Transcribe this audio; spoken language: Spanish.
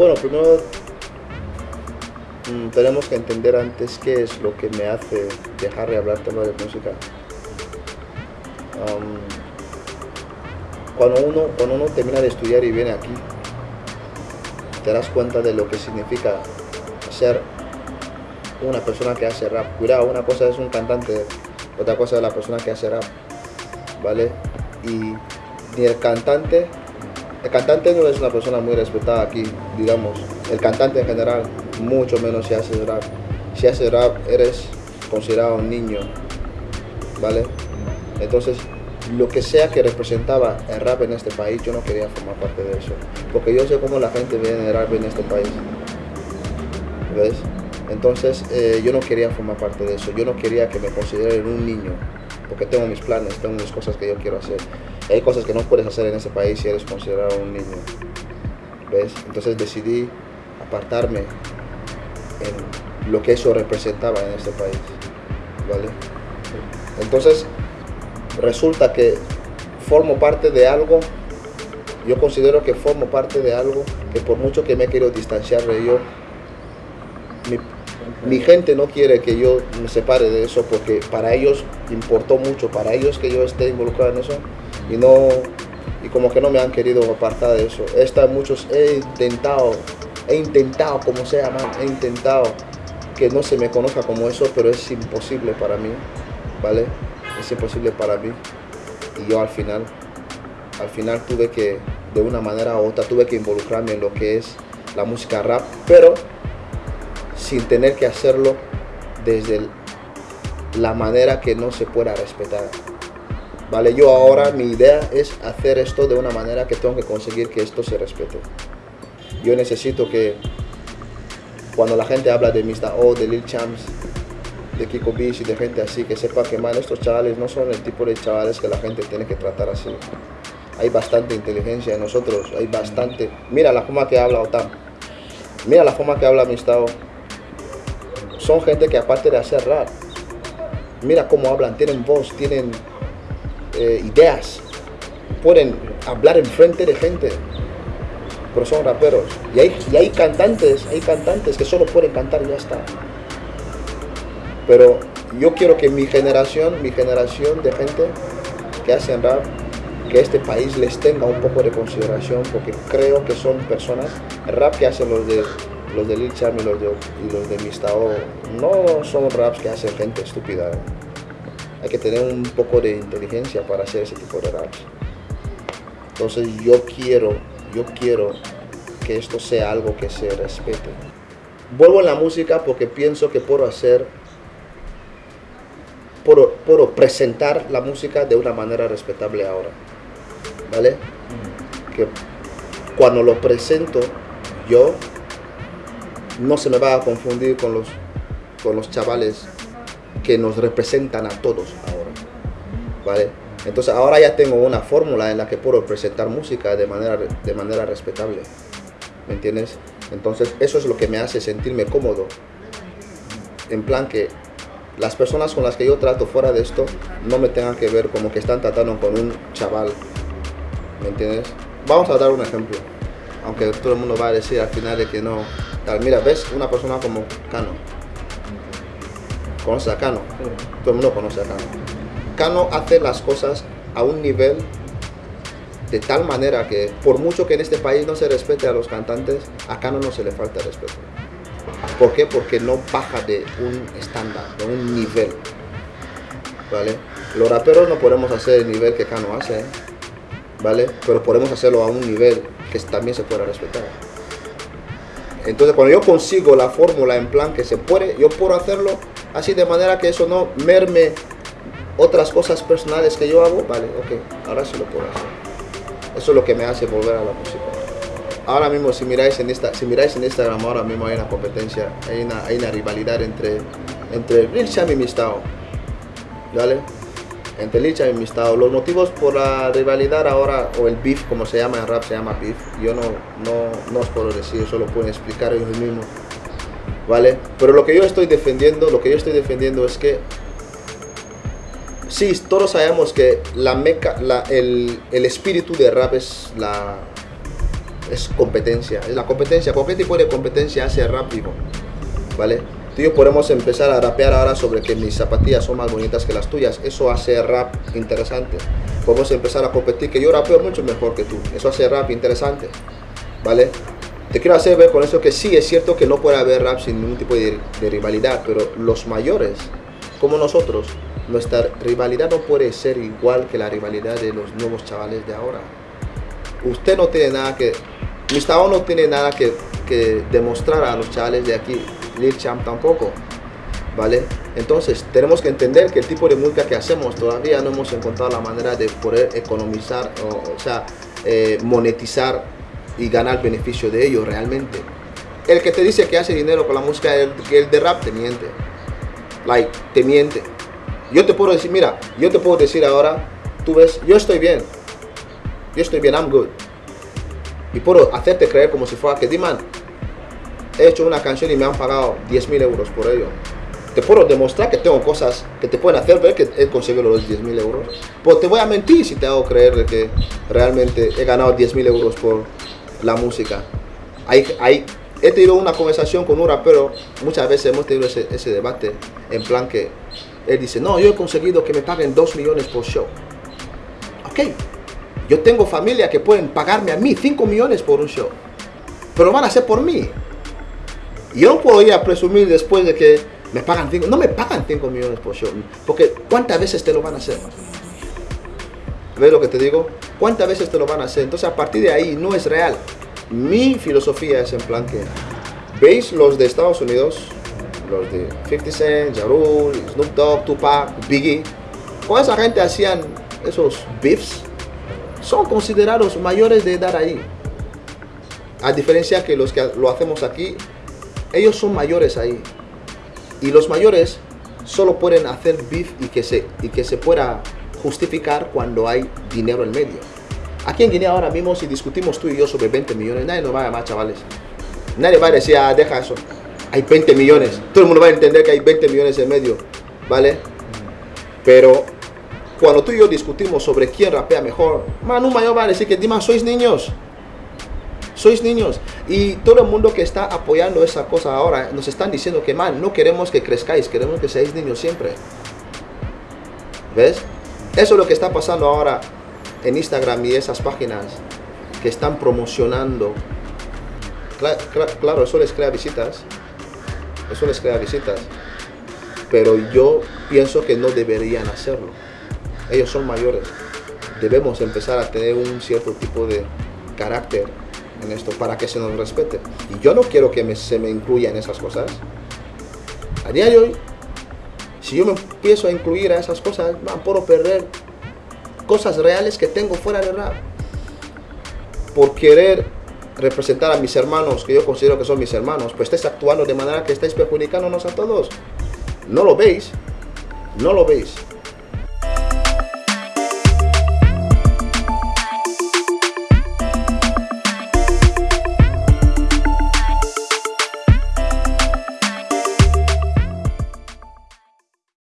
Bueno, primero mm, tenemos que entender antes qué es lo que me hace dejar de hablar tema de música. Um, cuando, uno, cuando uno termina de estudiar y viene aquí, te das cuenta de lo que significa ser una persona que hace rap. Cuidado, una cosa es un cantante, otra cosa es la persona que hace rap, ¿vale? Y ni el cantante, el cantante no es una persona muy respetada aquí, digamos. El cantante en general, mucho menos si hace rap. Si hace rap, eres considerado un niño, ¿vale? Entonces, lo que sea que representaba el rap en este país, yo no quería formar parte de eso. Porque yo sé cómo la gente ve el rap en este país. ¿Ves? Entonces eh, yo no quería formar parte de eso. Yo no quería que me consideren un niño. Porque tengo mis planes, tengo mis cosas que yo quiero hacer. Hay cosas que no puedes hacer en este país si eres considerado un niño. ¿Ves? Entonces decidí apartarme en lo que eso representaba en este país. ¿Vale? Entonces resulta que formo parte de algo, yo considero que formo parte de algo que por mucho que me quiero distanciar de ello, mi, gente no quiere que yo me separe de eso porque para ellos importó mucho, para ellos que yo esté involucrado en eso y no y como que no me han querido apartar de eso. Esta muchos he intentado, he intentado como sea, he intentado que no se me conozca como eso, pero es imposible para mí, ¿vale? es imposible para mí. Y yo al final, al final tuve que, de una manera u otra, tuve que involucrarme en lo que es la música rap, pero sin tener que hacerlo desde la manera que no se pueda respetar. Vale, yo ahora mi idea es hacer esto de una manera que tengo que conseguir que esto se respete. Yo necesito que cuando la gente habla de Mr. O, de Lil Champs, de Kiko Beach y de gente así, que sepa que man, estos chavales no son el tipo de chavales que la gente tiene que tratar así. Hay bastante inteligencia en nosotros, hay bastante... Mira la forma que habla Otam, mira la forma que habla Mistao. Son gente que aparte de hacer rap, mira cómo hablan, tienen voz, tienen eh, ideas, pueden hablar en frente de gente, pero son raperos. Y hay, y hay cantantes, hay cantantes que solo pueden cantar y ya está. Pero yo quiero que mi generación, mi generación de gente que hacen rap, que este país les tenga un poco de consideración, porque creo que son personas, rap que hacen los de los de Lil Cham y los de, los de Mistao, no son raps que hacen gente estúpida. Hay que tener un poco de inteligencia para hacer ese tipo de raps. Entonces yo quiero, yo quiero que esto sea algo que se respete. Vuelvo en la música porque pienso que puedo hacer puedo, presentar la música de una manera respetable ahora. ¿Vale? Mm. Que cuando lo presento yo, no se me va a confundir con los, con los chavales que nos representan a todos ahora. ¿Vale? Entonces ahora ya tengo una fórmula en la que puedo presentar música de manera, de manera respetable. ¿Me entiendes? Entonces eso es lo que me hace sentirme cómodo. En plan que las personas con las que yo trato fuera de esto no me tengan que ver como que están tratando con un chaval. ¿Me entiendes? Vamos a dar un ejemplo. Aunque todo el mundo va a decir al final de que no. Tal, mira, ves una persona como Cano. ¿Conoces a Cano? Todo el mundo conoce a Cano. Cano hace las cosas a un nivel de tal manera que por mucho que en este país no se respete a los cantantes, a Cano no se le falta respeto. ¿Por qué? Porque no baja de un estándar, de un nivel. ¿Vale? Los raperos no podemos hacer el nivel que Kano hace, ¿vale? Pero podemos hacerlo a un nivel que también se pueda respetar. Entonces cuando yo consigo la fórmula en plan que se puede, yo puedo hacerlo así de manera que eso no merme otras cosas personales que yo hago, vale, ok, ahora sí lo puedo hacer. Eso es lo que me hace volver a la música ahora mismo si miráis en esta si miráis en Instagram ahora mismo hay una competencia hay una, hay una rivalidad entre entre Lil Cham y Mistao ¿vale? entre Lil Cham y Mistao los motivos por la rivalidad ahora o el beef como se llama en rap se llama beef yo no, no, no os puedo decir eso lo pueden explicar ellos mismos ¿vale? pero lo que yo estoy defendiendo lo que yo estoy defendiendo es que sí, todos sabemos que la meca, la, el, el espíritu de rap es la, es competencia. Es la competencia. Cualquier tipo de competencia hace rap vivo. ¿Vale? Tú y yo podemos empezar a rapear ahora sobre que mis zapatillas son más bonitas que las tuyas. Eso hace rap interesante. Podemos empezar a competir que yo rapeo mucho mejor que tú. Eso hace rap interesante. ¿Vale? Te quiero hacer ver con eso que sí, es cierto que no puede haber rap sin ningún tipo de, rivalidad, pero los mayores, como nosotros, nuestra rivalidad no puede ser igual que la rivalidad de los nuevos chavales de ahora. Usted no tiene nada que, Mr. no tiene nada que, que demostrar a los chavales de aquí, Lil Champ tampoco, ¿vale? Entonces tenemos que entender que el tipo de música que hacemos todavía no hemos encontrado la manera de poder economizar, o, o sea, eh, monetizar y ganar beneficio de ello realmente. El que te dice que hace dinero con la música, el, el de rap te miente. Like, te miente. Yo te puedo decir, mira, yo te puedo decir ahora, tú ves, yo estoy bien. Yo estoy bien, I'm good. Y puedo hacerte creer como si fuera que, Diman, he hecho una canción y me han pagado 10 mil euros por ello. Te puedo demostrar que tengo cosas que te pueden hacer ver que he conseguido los 10 mil euros. Pues te voy a mentir si te hago creer que realmente he ganado 10 mil euros por la música. Hay, hay, he tenido una conversación con un rapero, muchas veces hemos tenido ese, ese debate, en plan que él dice, no, yo he conseguido que me paguen 2 millones por show. Ok, yo tengo familia que pueden pagarme a mí 5 millones por un show, pero van a hacer por mí. Yo no puedo ir a presumir después de que me pagan 5, no me pagan 5 millones por show, porque ¿cuántas veces te lo van a hacer? ¿Ves lo que te digo? ¿Cuántas veces te lo van a hacer? Entonces a partir de ahí no es real. Mi filosofía es en plan que, ¿veis los de Estados Unidos? Los de 50 Cent, Ja Snoop Dogg, Tupac, Biggie. Con esa gente hacían esos beefs. Son considerados mayores de edad ahí. A diferencia que los que lo hacemos aquí, ellos son mayores ahí. Y los mayores solo pueden hacer beef y que se, y que se pueda justificar cuando hay dinero en medio. Aquí en Guinea ahora mismo si discutimos tú y yo sobre 20 millones, nadie nos va a llamar chavales. Nadie va a decir, ah, deja eso. Hay 20 millones. Todo el mundo va a entender que hay 20 millones en medio, ¿vale? Pero cuando tú y yo discutimos sobre quién rapea mejor, man, un mayor va a decir que, Dima, sois niños. Sois niños. Y todo el mundo que está apoyando esa cosa ahora, nos están diciendo que, man, no queremos que crezcáis, queremos que seáis niños siempre. ¿Ves? Eso es lo que está pasando ahora en Instagram y esas páginas que están promocionando. Claro, eso les crea visitas. Eso les crea visitas. Pero yo pienso que no deberían hacerlo. Ellos son mayores. Debemos empezar a tener un cierto tipo de carácter en esto para que se nos respete. Y yo no quiero que se me incluya en esas cosas. A día de hoy, si yo me empiezo a incluir a esas cosas, man, puedo perder cosas reales que tengo fuera de rap. Por querer representar a mis hermanos, que yo considero que son mis hermanos, pues estáis actuando de manera que estáis perjudicándonos a todos. No lo veis, no lo veis.